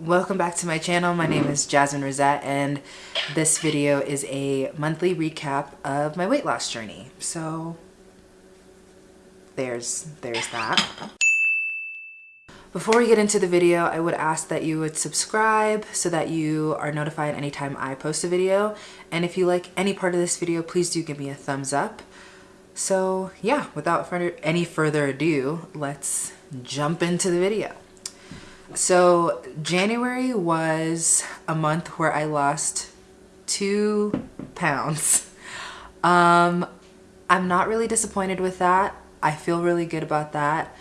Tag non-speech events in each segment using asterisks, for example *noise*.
Welcome back to my channel. My name is Jasmine Rosette and this video is a monthly recap of my weight loss journey. So there's, there's that. Before we get into the video, I would ask that you would subscribe so that you are notified anytime I post a video. And if you like any part of this video, please do give me a thumbs up. So yeah, without any further ado, let's jump into the video. So January was a month where I lost two pounds. *laughs* Um, I'm not really disappointed with that. I feel really good about that.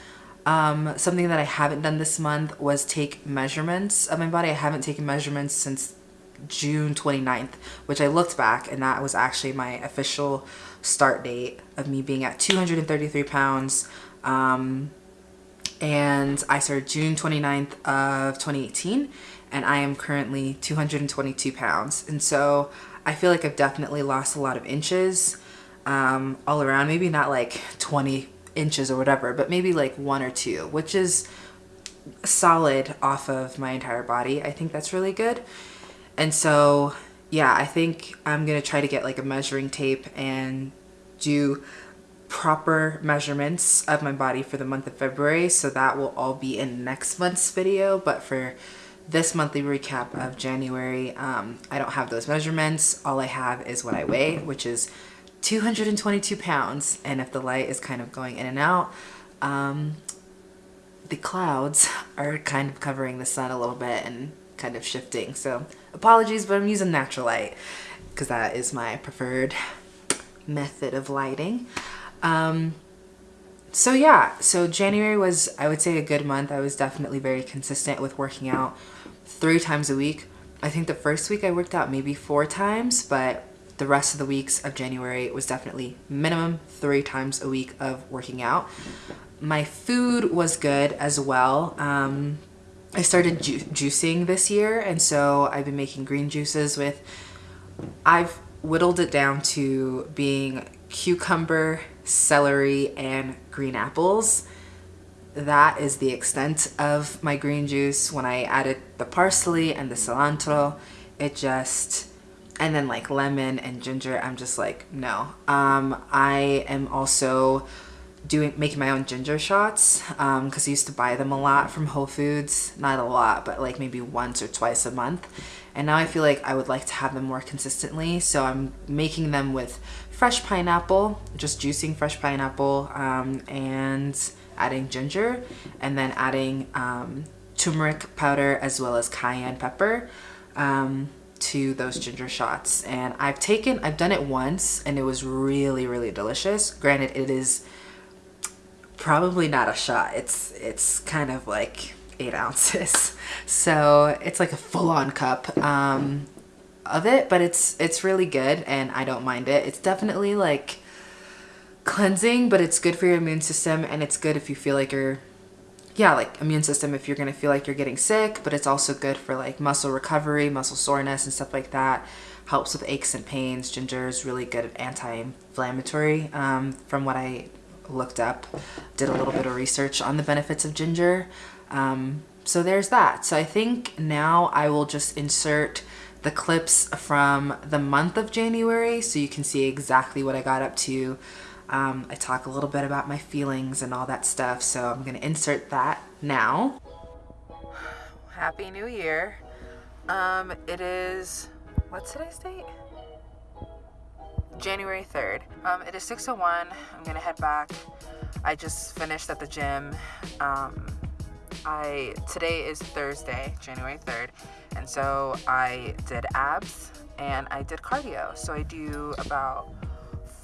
Um, something that I haven't done this month was take measurements of my body. I haven't taken measurements since June 29th, which I looked back and that was actually my official start date of me being at 233 pounds. Um, and I started June 29th of 2018 and I am currently 222 pounds. And so I feel like I've definitely lost a lot of inches um, all around, maybe not like 20 inches or whatever, but maybe like one or two, which is solid off of my entire body. I think that's really good. And so, yeah, I think I'm to try to get like a measuring tape and do proper measurements of my body for the month of February. So that will all be in next month's video. But for this monthly recap of January, um, I don't have those measurements. All I have is what I weigh, which is 222 pounds. And if the light is kind of going in and out, um, the clouds *laughs* are kind of covering the sun a little bit and kind of shifting. So apologies, but I'm using natural light because that is my preferred *laughs* method of lighting. Um, so yeah, so January was, I would say, a good month. I was definitely very consistent with working out three times a week. I think the first week I worked out maybe four times, but the rest of the weeks of January was definitely minimum three times a week of working out. My food was good as well. Um, I started ju juicing this year, and so I've been making green juices with, I've whittled it down to being cucumber, celery, and green apples. That is the extent of my green juice. When I added the parsley and the cilantro, it just, and then like lemon and ginger, I'm just like, no. Um, I am also doing making my own ginger shots um because um, I used to buy them a lot from Whole Foods. Not a lot, but like maybe once or twice a month. And now I feel like I would like to have them more consistently. So I'm making them with fresh pineapple, just juicing fresh pineapple um, and adding ginger and then adding um, turmeric powder as well as cayenne pepper um, to those ginger shots. And I've taken, I've done it once and it was really, really delicious. Granted, it is probably not a shot. It's, it's kind of like eight ounces. *laughs* So it's like a full-on cup. Um, of it, but it's it's really good and I don't mind it. It's definitely like cleansing, but it's good for your immune system and it's good if you feel like you're yeah, like immune system if you're gonna feel like you're getting sick, but it's also good for like muscle recovery, muscle soreness and stuff like that. Helps with aches and pains. Ginger is really good at anti-inflammatory um, from what I looked up. Did a little bit of research on the benefits of ginger. Um, so there's that. So I think now I will just insert the clips from the month of January so you can see exactly what I got up to. Um, I talk a little bit about my feelings and all that stuff, so I'm gonna insert that now. Happy New Year. Um, it is, what's today's date? January 3rd. Um, it is 6.01, I'm gonna head back. I just finished at the gym. Um, I today is Thursday, January 3rd, and so I did abs and I did cardio. So I do about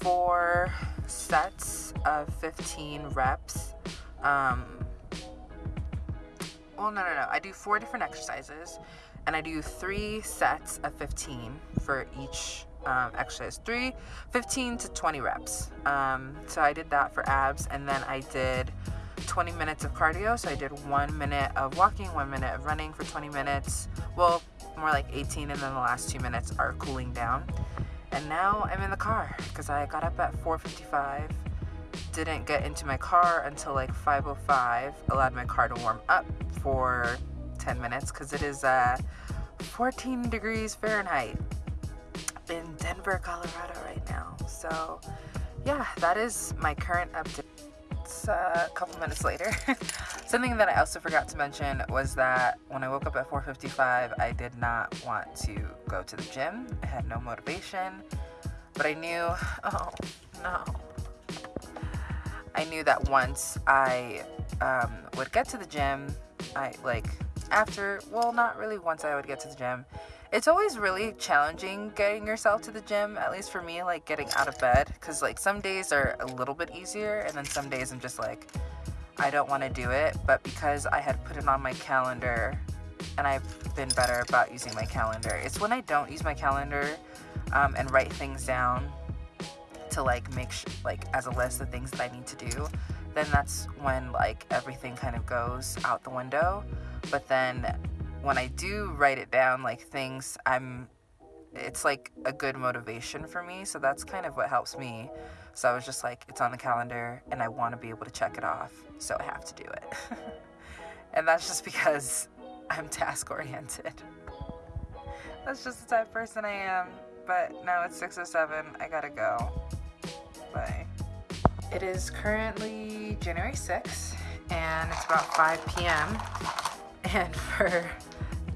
four sets of 15 reps. Um, well, no, no, no. I do four different exercises and I do three sets of 15 for each um, exercise. Three, 15 to 20 reps. Um, so I did that for abs and then I did 20 minutes of cardio. So I did one minute of walking, one minute of running for 20 minutes. Well, more like 18 and then the last two minutes are cooling down. And now I'm in the car because I got up at 4.55, didn't get into my car until like 5.05, allowed my car to warm up for 10 minutes because it is uh, 14 degrees Fahrenheit in Denver, Colorado right now. So yeah, that is my current update. It's uh, a couple minutes later. *laughs* Something that I also forgot to mention was that when I woke up at 4.55, I did not want to go to the gym. I had no motivation, but I knew, *laughs* oh no. I knew that once I um, would get to the gym, I like after, well, not really once I would get to the gym. It's always really challenging getting yourself to the gym, at least for me, like getting out of bed. Because, like, some days are a little bit easier, and then some days I'm just like, I don't want to do it. But because I had put it on my calendar and I've been better about using my calendar, it's when I don't use my calendar um, and write things down to like make sh- like as a list of things that I need to do, then that's when like everything kind of goes out the window. But then when I do write it down, like things I'm it's like a good motivation for me. So that's kind of what helps me. So I was just like, it's on the calendar and I want to be able to check it off. So I have to do it. *laughs* and that's just because I'm task oriented. That's just the type of person I am. But now it's 6 or 7. I gotta go. Bye. It is currently January 6th and it's about 5 p.m. And *laughs* for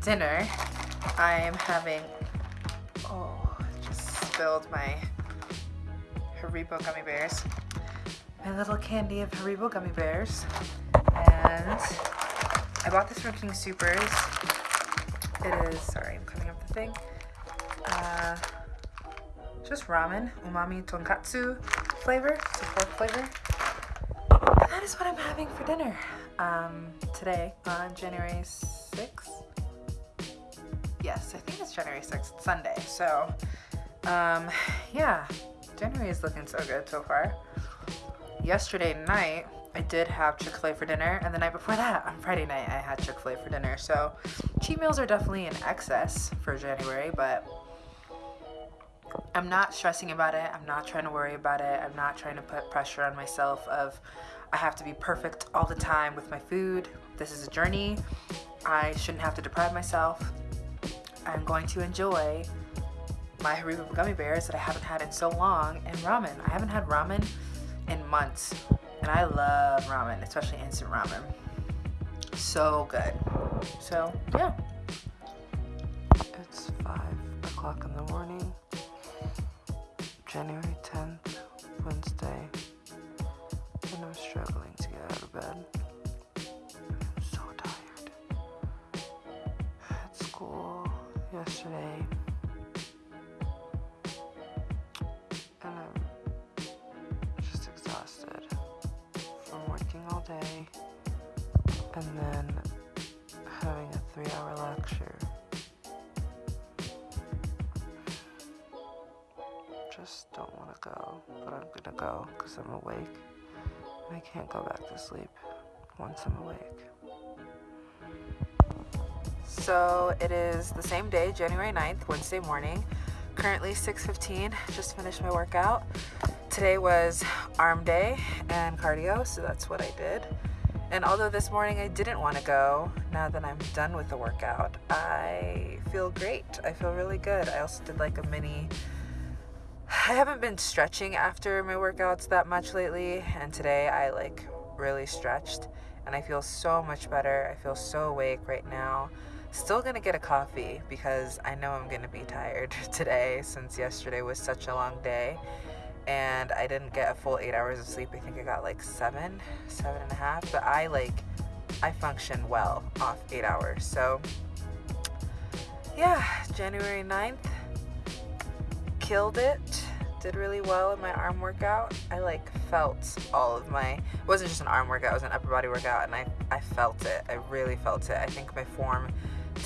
dinner, I am having, oh, just spilled my Haribo gummy bears. My little candy of Haribo gummy bears. And I bought this from King Supers. It is, sorry, I'm coming up the thing. Uh, just ramen, umami tonkatsu flavor, it's a pork flavor. And that is what I'm having for dinner um, today on January 6th. Yes, I think it's January 6th, Sunday. So, um, yeah, January is looking so good so far. Yesterday night, I did have Chick-fil-A for dinner, and the night before that, on Friday night, I had Chick-fil-A for dinner. So, cheat meals are definitely in excess for January, but I'm not stressing about it. I'm not trying to worry about it. I'm not trying to put pressure on myself of I have to be perfect all the time with my food. This is a journey. I shouldn't have to deprive myself. I'm going to enjoy my Haribo gummy bears that I haven't had in so long and ramen. I haven't had ramen in months and I love ramen, especially instant ramen. So good. So yeah. It's five o'clock in the morning. January 10th, yesterday, and I'm just exhausted from working all day and then having a three hour lecture. just don't want to go, but I'm gonna go because I'm awake and I can't go back to sleep once I'm awake. So it is the same day, January 9th, Wednesday morning. Currently 6.15, just finished my workout. Today was arm day and cardio, so that's what I did. And although this morning I didn't want to go, now that I'm done with the workout, I feel great. I feel really good. I also did like a mini I haven't been stretching after my workouts that much lately, and today I like really stretched and I feel so much better. I feel so awake right now. Still gonna get a coffee because I know I'm gonna be tired *laughs* today since yesterday was such a long day and I didn't get a full eight hours of sleep. I think I got like seven, seven and a half, but I like, I function well off eight hours. So yeah, January 9th, killed it did really well in my arm workout. I like felt all of my, it wasn't just an arm workout, it was an upper body workout and I, I felt it. I really felt it. I think my form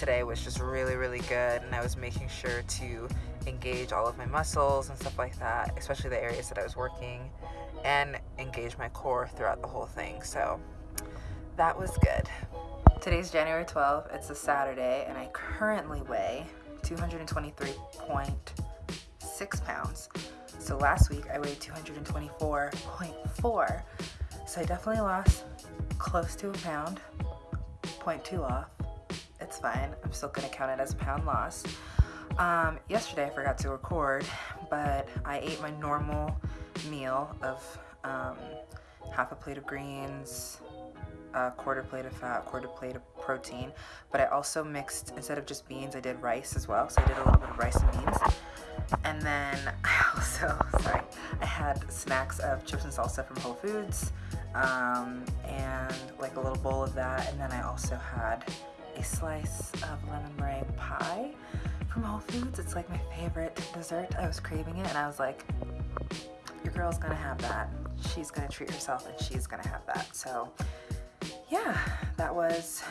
today was just really, really good and I was making sure to engage all of my muscles and stuff like that, especially the areas that I was working and engage my core throughout the whole thing. So that was good. Today's January 12th, it's a Saturday and I currently weigh 223.6 pounds. So last week I weighed 224.4. So I definitely lost close to a pound, 0.2 off. Fine. I'm still gonna count it as a pound loss. Um, yesterday I forgot to record, but I ate my normal meal of um, half a plate of greens, a quarter plate of fat, quarter plate of protein, but I also mixed, instead of just beans, I did rice as well. So I did a little bit of rice and beans. And then *laughs* I also, sorry, I had snacks of chips and salsa from Whole Foods um, and like a little bowl of that. And then I also had a slice of lemon meringue pie from Whole Foods. It's like my favorite dessert. I was craving it and I was like, your girl's gonna have that. She's gonna treat herself and she's gonna have that. So yeah, that was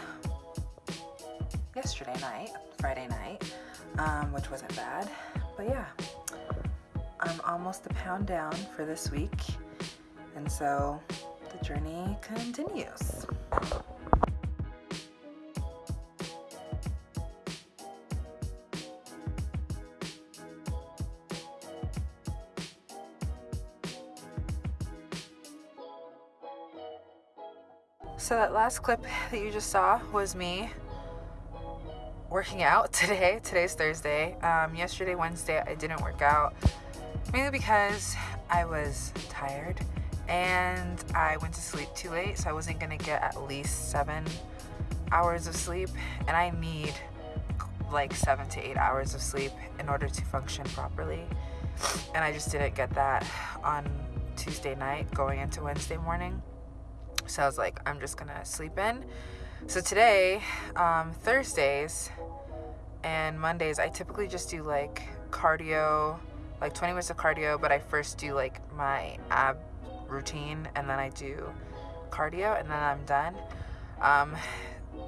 yesterday night, Friday night, um, which wasn't bad. But yeah, I'm almost a pound down for this week. And so the journey continues. So that last clip that you just saw was me working out *laughs* today. Today's Thursday. Um, yesterday, Wednesday, I didn't work out mainly because I was tired and I went to sleep too late, so I wasn't gonna get at least seven hours of sleep, and I need like seven to eight hours of sleep in order to function properly. And I just didn't get that on Tuesday night going into Wednesday morning. So I was like, I'm just gonna sleep in. So today, um, Thursdays and Mondays, I typically just do like cardio, like 20 minutes of cardio, but I first do like my ab routine and then I do cardio and then I'm done. Um,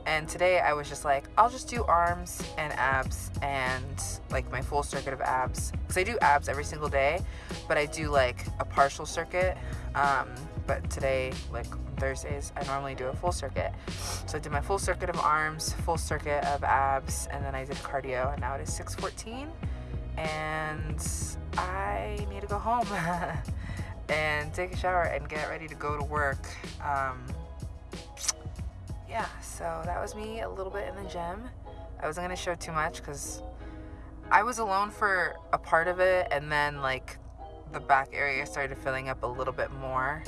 and today I was just like, I'll just do arms and abs and like my full circuit of abs. Because I do abs every single day, but I do like a partial circuit. Um, but today, like Thursdays, I normally do a full circuit. So I did my full circuit of arms, full circuit of abs, and then I did cardio, and now it is 6.14, and I need to go home *laughs* and take a shower and get ready to go to work. Um, yeah, so that was me a little bit in the gym. I wasn't gonna show too much because I was alone for a part of it, and then like the back area started filling up a little bit more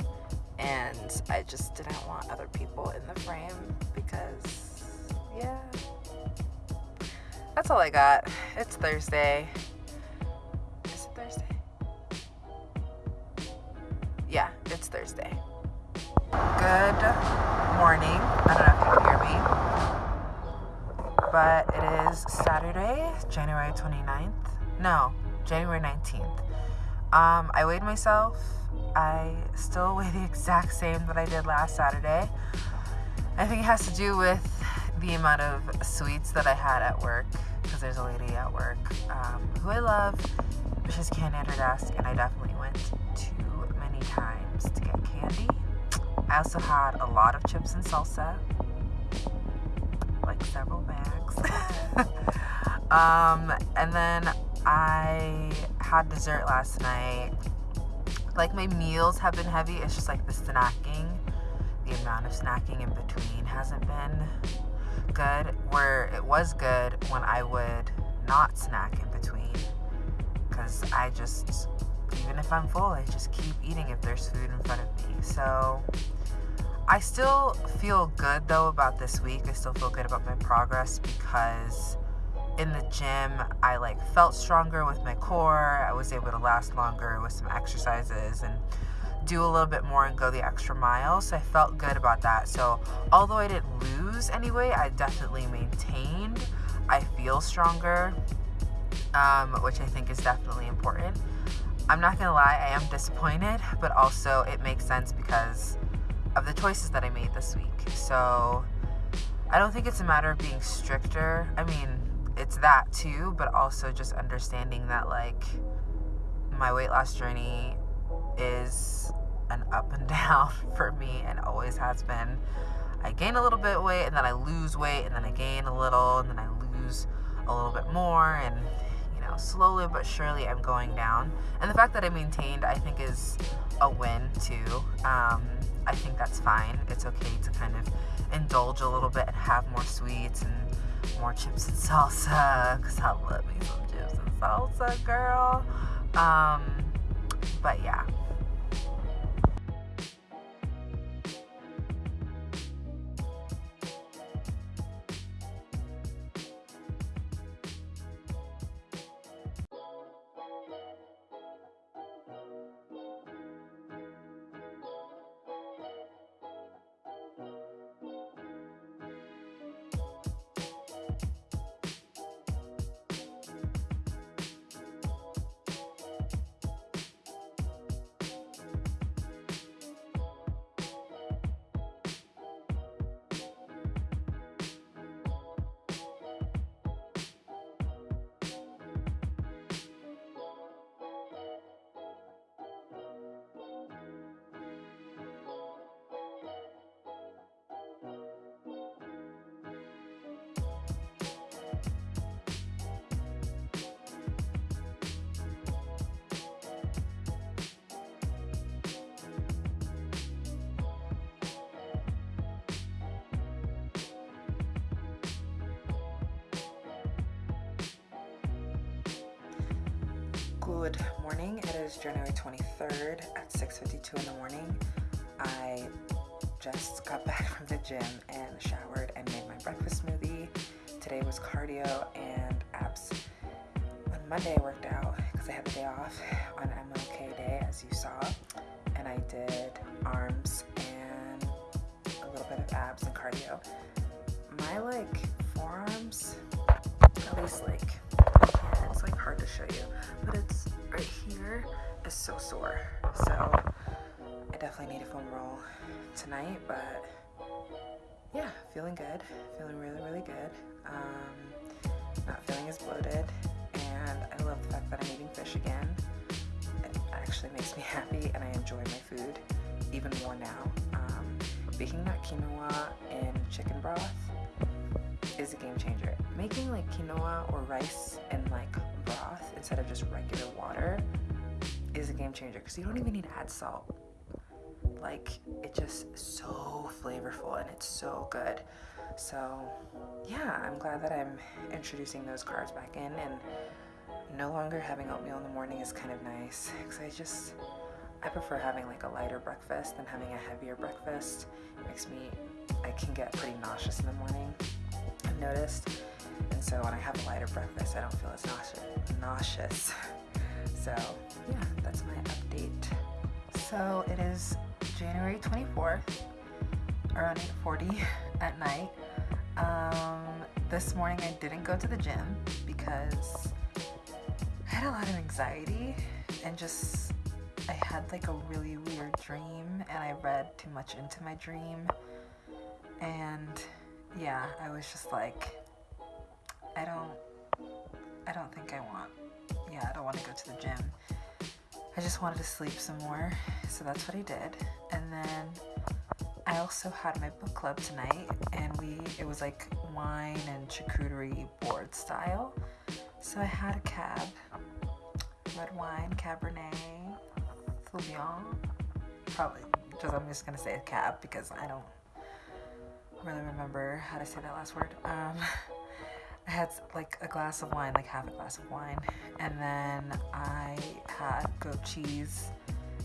and I just didn't want other people in the frame because yeah. That's all I got. It's Thursday. Is it Thursday? Yeah it's Thursday. Good morning. I don't know if you can hear me. But it is Saturday January 29th no January 19th um, I weighed myself I still *laughs* weigh the exact same that I did last Saturday. I think it has to do with the amount of sweets that I had at work because there's a lady at work um, who I love. She just can't at her desk, and I definitely went too many times to get candy. I also had a lot of chips and salsa, like several bags. *laughs* um, and then I had dessert last night like my meals have been heavy. It's just like the snacking, the amount of snacking in between hasn't been good. Where it was good when I would not snack in between. Because I just, even if I'm full, I just keep eating if there's food in front of me. So I still feel good though about this week. I still feel good about my progress because in the gym, I like felt stronger with my core. I was able to last longer with some exercises and do a little bit more and go the extra mile. So I felt good about that. So although I didn't lose anyway, I definitely maintained. I feel stronger, um, which I think is definitely important. I'm not gonna lie, I am disappointed, but also it makes sense because of the choices that I made this week. So I don't think it's a matter of being stricter. I mean, it's that too, but also just understanding that like my weight loss journey is an up and *laughs* down for me and always has been. I gain a little bit of weight and then I lose weight and then I gain a little and then I lose a little bit more and you know slowly but surely I'm going down. And the fact that I maintained I think is a win too. Um, I think that's fine. It's okay to kind of indulge a little bit and have more sweets and more chips and salsa because I love me some chips and salsa, girl. Um, but yeah. Good morning. It is January 23rd at 6.52 in the morning. I just got *laughs* back from the gym and showered and made my breakfast smoothie. Today was cardio and abs. On Monday I worked out because I had the day off on MLK Day as you saw. And I did arms and a little bit of abs and cardio. My like forearms, at least like yeah, it's like hard to show you, but it's is so sore. So I definitely need a foam roll tonight, but yeah, feeling good, feeling really, really good. Um, not feeling as bloated, and I love the fact that I'm eating fish again. It actually makes me *laughs* happy, and I enjoy my food even more now. Um, making that quinoa in chicken broth is a game changer. Making like quinoa or rice in like broth instead of just regular water is a game changer because you don't even need to add salt. Like it's just so flavorful and it's so good. So yeah, I'm glad that I'm introducing those carbs back in and no longer having oatmeal in the morning is kind of nice because I just I prefer having like a lighter breakfast than having a heavier breakfast. It makes me I can get pretty nauseous in the morning. I've noticed. And so when I have a lighter breakfast, I don't feel as nauseous. nauseous. *laughs* So yeah, that's my update. So it is January 24th, around 8.40 *laughs* at night. Um, this morning I didn't go to the gym because I had a lot of anxiety and just I had like a really weird dream and I read too much into my dream and yeah, I was just like, I don't, I don't think I want, yeah, I don't want to go to the gym. I just wanted to sleep some more, so that's what I did. And then I also had my book club tonight, and we, it was like wine and charcuterie board style. So I had a cab, red wine, Cabernet, Sauvignon, probably, just I'm just gonna say a cab because I don't really remember how to say that last word. Um, *laughs* I had like a glass of wine, like half a glass of wine, and then I had goat cheese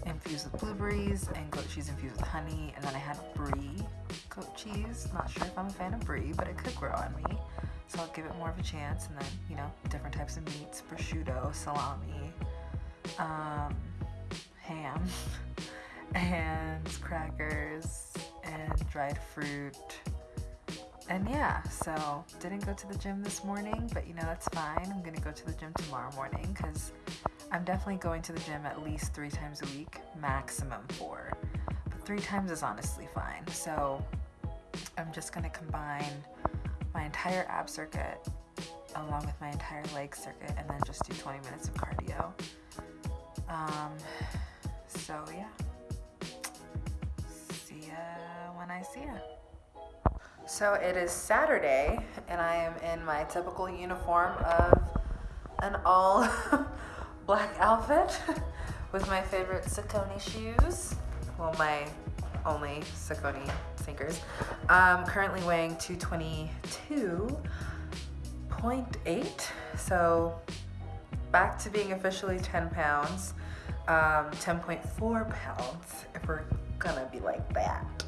infused with blueberries and goat cheese infused with honey, and then I had brie goat cheese. Not sure if I'm a fan of brie, but it could grow on me, so I'll give it more of a chance. And then you know, different types of meats: prosciutto, salami, um, ham, *laughs* and crackers, and dried fruit and yeah, so didn't go to the gym this morning, but you know, that's fine. I'm gonna go to the gym tomorrow morning because I'm definitely going to the gym at least three times a week, maximum four. But three times is honestly fine. So I'm just gonna combine my entire ab circuit along with my entire leg circuit and then just do 20 minutes of cardio. Um, so yeah, see ya when I see ya. So it is Saturday and I am in my typical uniform of an all *laughs* black outfit *laughs* with my favorite Saucony shoes. Well, my only Saucony sneakers. I'm currently weighing 222 10.8. So back to being officially 10 pounds. Um, 10.4 pounds, if we're gonna be like that,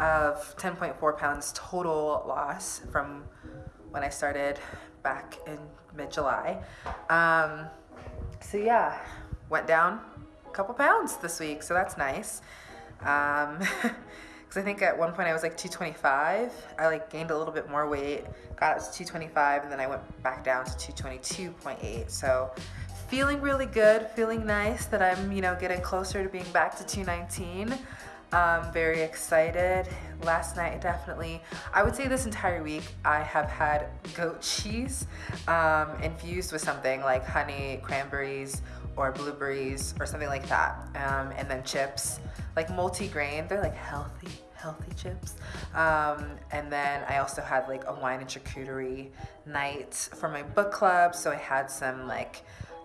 of 10.4 pounds total loss from when I started back in mid-July. Um, so yeah, went down a couple pounds this week, so that's nice. Um, *laughs* because I think at one point I was like 225. I like gained a little bit more weight, got up to 225, and then I went back down to 222.8. So feeling really good, feeling nice that I'm, you know, getting closer to being back to 219. Um, very excited. Last night, definitely, I would say this entire week, I have had goat cheese um, infused with something like honey, cranberries, or blueberries, or something like that. Um, and then chips, like multi-grain. They're like healthy, healthy chips. Um, and then I also had like a wine and charcuterie night for my book club. So I had some like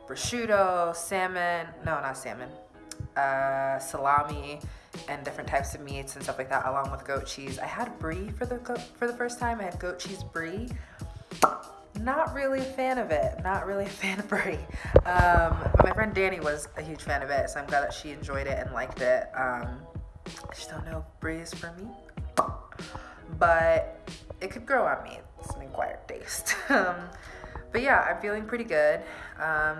prosciutto, salmon, no, not salmon, uh, salami, and different types of meats and stuff like that along with goat cheese. I had brie for the for the first time. I had goat cheese brie. Not really a fan of it. Not really a *laughs* fan of brie. Um, but my friend Danny was a huge fan of it, so I'm glad that she enjoyed it and liked it. Um, I just don't know if brie is for me, but it could grow on me. It's an acquired taste. *laughs* um, but yeah, I'm feeling pretty good. Um,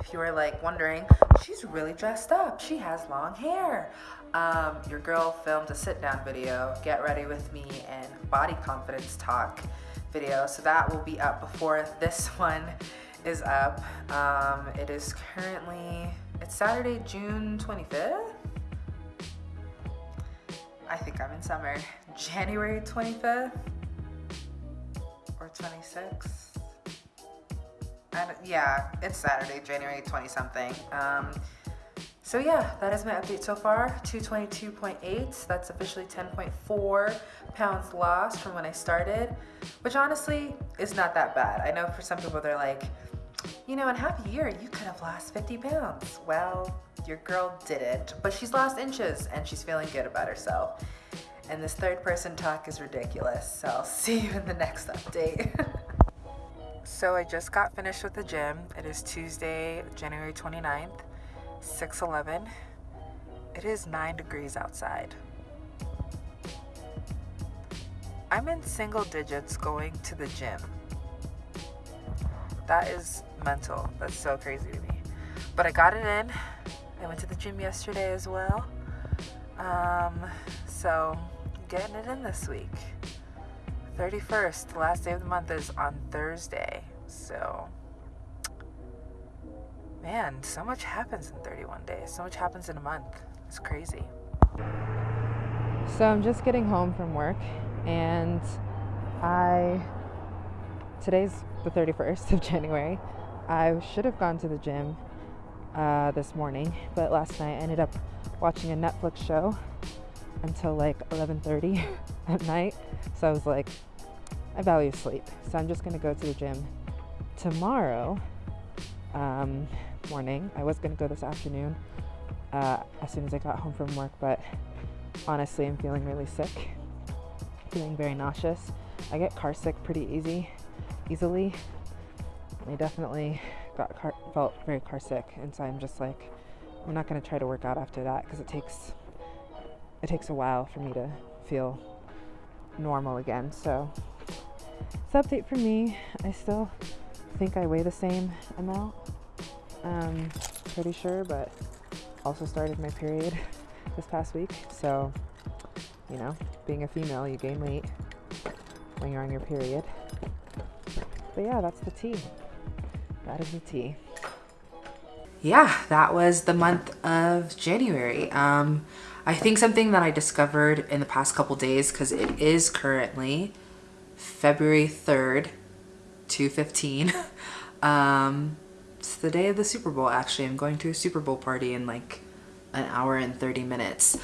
if you are like wondering, she's really dressed up. She has long hair. Um, your girl filmed a sit down video, get ready with me, and body confidence talk video. So that will be up before this *laughs* one is up. Um, it is currently, it's Saturday, June 25th. I think I'm in summer. *laughs* January 25th or 26th. And yeah, it's Saturday, January 20 something. Um, so yeah, that is my update so far. 222.8, that's officially 10.4 pounds lost from when I started, which honestly is not that bad. I know for some people they're like, you know, in half a year, you could have lost 50 pounds. Well, your girl didn't, but she's lost inches and she's feeling good about herself. And this third person talk is ridiculous, so I'll *laughs* see you in the next update. *laughs* so I just got finished with the gym. It is Tuesday, January 29th. 611. It is 9 degrees outside. I'm in single digits going to the gym. That is mental. That's so crazy to me. But I got it in. I went to the gym yesterday as well. Um, so, getting it in this week. 31st, the last day of the month is on Thursday. So, man, so much happens in 31 days. So much happens in a month. It's crazy. So I'm just getting home from work and I today's the 31st of *laughs* January. I should have gone to the gym uh, this morning, but last night I ended up watching a Netflix show until like 11:30 *laughs* at night. So I was like, I value sleep, so I'm just gonna go to the gym tomorrow. Um, morning. I was going to go this afternoon uh, as soon as I got home from work, but honestly, I'm feeling really sick, feeling very nauseous. I get car sick pretty easy, easily. I definitely got car, felt very car sick, and so I'm just like, I'm not going to try to work out after that because it takes it takes a while for me to feel normal again. So, it's update for me. I still think I weigh the same amount um, pretty sure, but also started my period *laughs* this past week. So, you know, being a female, you gain weight when you're on your period. But yeah, that's the tea. That is the tea. Yeah, that was the month of January. Um, I think something that I discovered in the past couple days, because it is currently February 3rd, 215. *laughs* um, it's the day of the Super Bowl, actually. I'm going to a Super Bowl party in like an hour and 30 minutes.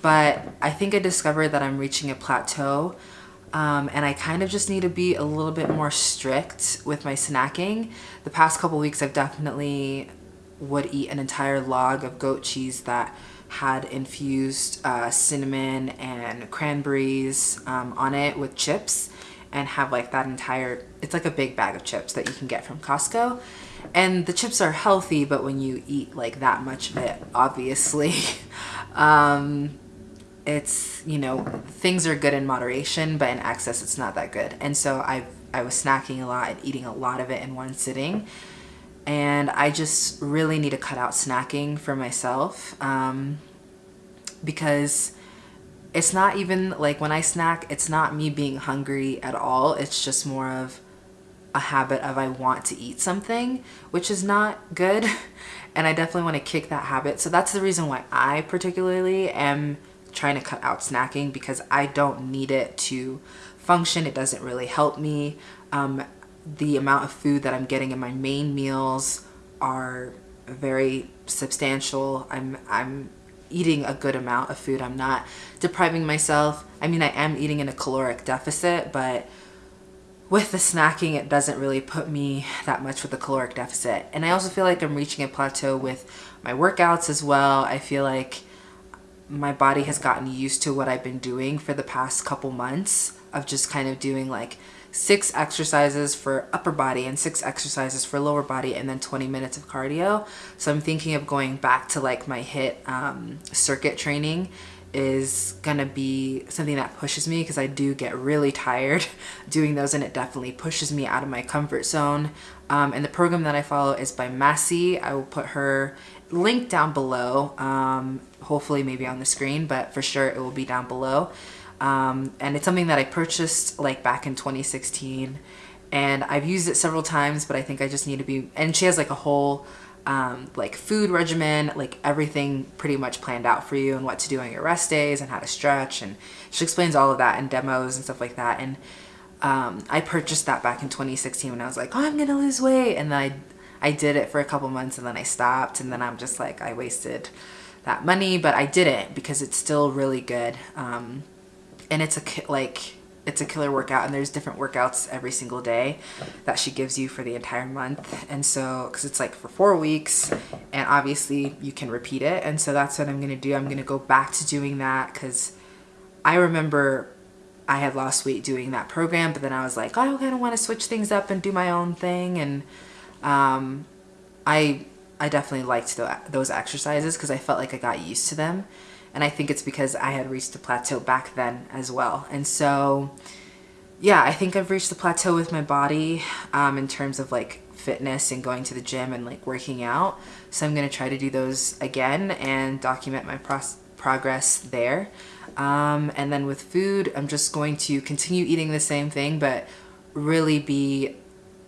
But I think I discovered that I'm reaching a plateau um, and I kind of just need to be a little bit more strict with my snacking. The past couple weeks, I've definitely would eat an entire log of goat cheese that had infused uh, cinnamon and cranberries um, on it with chips and have like that entire, it's like a big bag of chips that you can get from Costco. And the chips are healthy, but when you eat like that much of it, obviously, *laughs* um, it's, you know, things are good in moderation, but in excess, it's not that good. And so I, I was snacking a lot and eating a lot of it in one sitting. And I just really need to cut out snacking for myself um, because it's not even like when I snack, it's not me being hungry at all. It's just more of a habit of I want to eat something, which is not good. *laughs* And I definitely want to kick that habit. So that's the reason why I particularly am trying to cut out snacking because I don't need it to function. It doesn't really help me. Um, the amount of food that I'm getting in my main meals are very substantial. I'm, I'm eating a good amount of food. I'm not depriving myself. I mean, I am eating in a caloric deficit, but with the snacking, it doesn't really put me that much with the caloric deficit. And I also feel like I'm reaching a plateau with my workouts as well. I feel like my body has gotten used to what I've been doing for the past couple months of just kind of doing like six exercises for upper body and six exercises for lower body and then 20 minutes of cardio. So I'm thinking of going back to like my HIIT um, circuit training is gonna be something that pushes me because I do get really tired *laughs* doing those and it definitely pushes me out of my comfort zone. Um, and the program that I follow is by Massey. I will put her link down below, um, hopefully maybe on the screen, but for sure it will be down below. Um, and it's something that I purchased like back in 2016 and I've used it several times, but I think I just need to be, and she has like a whole um, like food regimen, like everything pretty much planned out for you and what to do on your rest days and how to stretch. And she explains all of that in demos and stuff like that. And um, I purchased that back in 2016 when I was like, oh, I'm to lose weight. And then I, I did it for a couple months and then I stopped. And then I'm just like, I wasted that money, but I did it because it's still really good. Um, and it's a, like, it's a killer workout and there's different workouts every single day that she gives you for the entire month. And so because it's like for four weeks and obviously you can repeat it. And so that's what I'm gonna do. I'm gonna go back to doing that because I remember I had lost weight doing that program but then I was like oh, I kind of want to switch things up and do my own thing and um, I I definitely liked the, those exercises because I felt like I got used to them and I think it's because I had reached a plateau back then as well. And so, yeah, I think I've reached the plateau with my body um, in terms of like fitness and going to the gym and like working out. So I'm going to try to do those again and document my progress there. Um, and then with food, I'm just going to continue eating the same thing, but really be,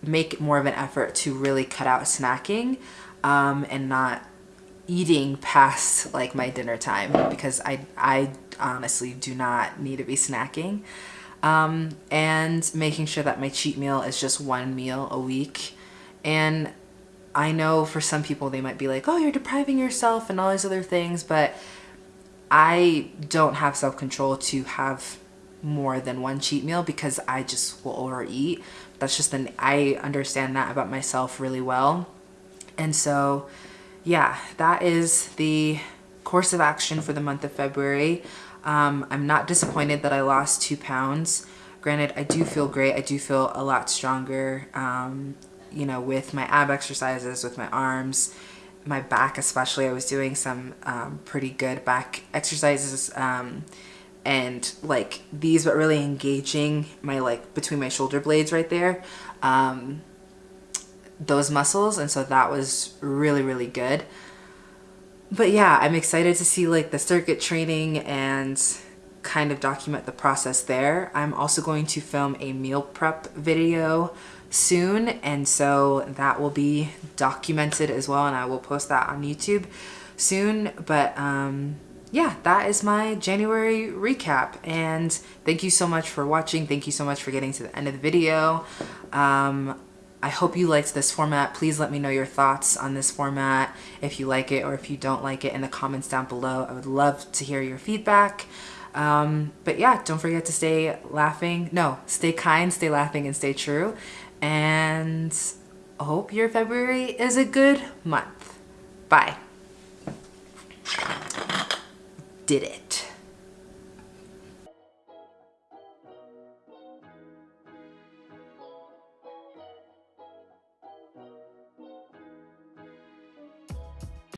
make more of an effort to really cut out snacking um, and not eating past like my dinner time because I, I honestly do not need to be snacking. Um, and making sure that my cheat meal is just one meal a week. And I know for some people they might be like, oh, you're depriving yourself and all these other things, but I don't have self-control to have more than one cheat meal because I just will overeat. That's just an, I understand that about myself really well. And so yeah, that is the course of action for the month of February. Um, I'm not disappointed that I lost two pounds. Granted, I do feel great. I do feel a lot stronger, um, you know, with my ab exercises, with my arms, my back especially. I was doing some um, pretty good back exercises um, and like these, but really engaging my like between my shoulder blades right there. Um, those muscles and so that was really really good but yeah I'm excited to see like the circuit training and kind of document the process there I'm also going to film a meal prep video soon and so that will be documented as well and I will post that on YouTube soon but um yeah, that is my January recap. And thank you so much for watching. Thank you so much for getting to the end of the video. Um, I hope you liked this format. Please let me know your thoughts on this format, if you like it or if you don't like it in the comments down below. I would love to hear your feedback. Um, but yeah, don't forget to stay laughing. No, stay kind, stay laughing, and stay true. And I hope your February is a good month. Bye. Did it.